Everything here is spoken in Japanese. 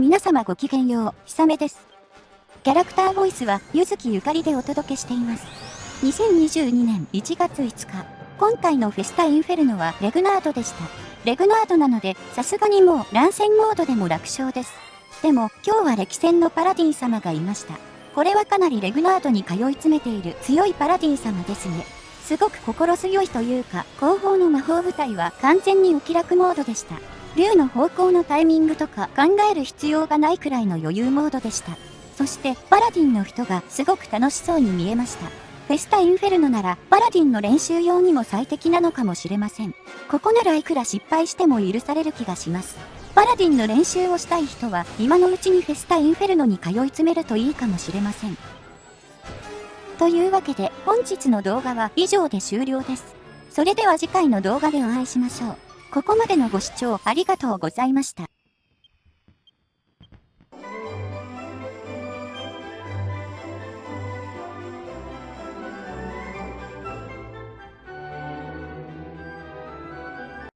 皆様ごきげんよう、ひさめです。キャラクターボイスは、ゆずきゆかりでお届けしています。2022年1月5日、今回のフェスタインフェルノはレグナードでした。レグナードなので、さすがにもう乱戦モードでも楽勝です。でも、今日は歴戦のパラディン様がいました。これはかなりレグナードに通い詰めている強いパラディン様ですね。すごく心強いというか、後方の魔法部隊は完全にお気楽モードでした。竜の方向のタイミングとか考える必要がないくらいの余裕モードでした。そしてパラディンの人がすごく楽しそうに見えました。フェスタインフェルノならパラディンの練習用にも最適なのかもしれません。ここならいくら失敗しても許される気がします。パラディンの練習をしたい人は今のうちにフェスタインフェルノに通い詰めるといいかもしれません。というわけで本日の動画は以上で終了です。それでは次回の動画でお会いしましょう。ここまでのご視聴ありがとうございました。